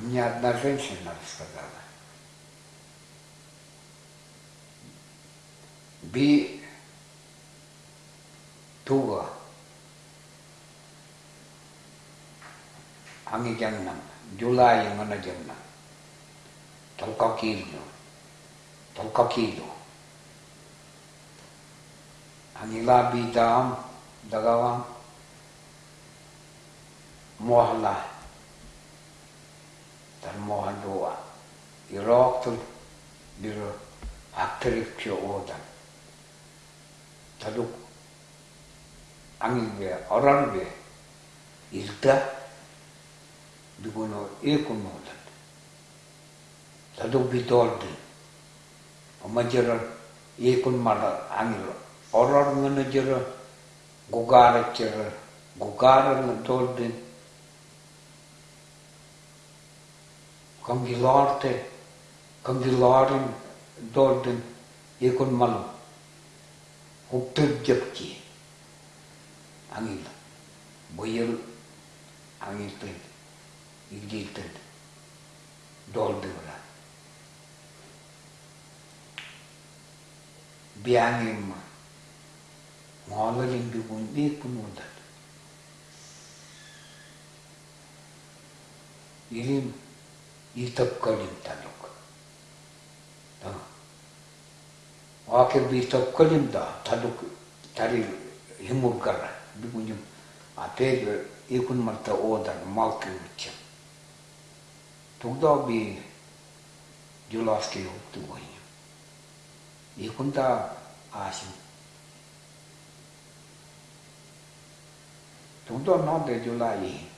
Мне одна женщина рассказала. Би Тула Анги Джангнам Джулай Мана Джангнам Толка Килю Толка Килю. Анила Би Дам Дагавам. Мохла 모한 도와 이렇듯 밀어 악들이 피어오다. 더욱 앙이게 어란게 일다? 누구는 일꾼노다. 더욱 비돌디 엄마 저를 일꾼마다 앙이로 어란은 저를 고가를 저를 고가를 돌든 gugara ngana Cambilarte, Cambilarin Dorden, Ekon Malu, Hukter Japki, Angil, Boyel, Angilton, Igilton, Doldevra. Biangim, Malarin Bibun, Ekun Udat. Ilim, 일톱걸림 달렸고 어. 아케비 일톱걸림다 달렸고 다리 힘을 가라 누구냐 앞에 이군 말다 오다 말기 우치 동답이 줄라스키 없더군요 이군다 아심 동답 나한테 줄라이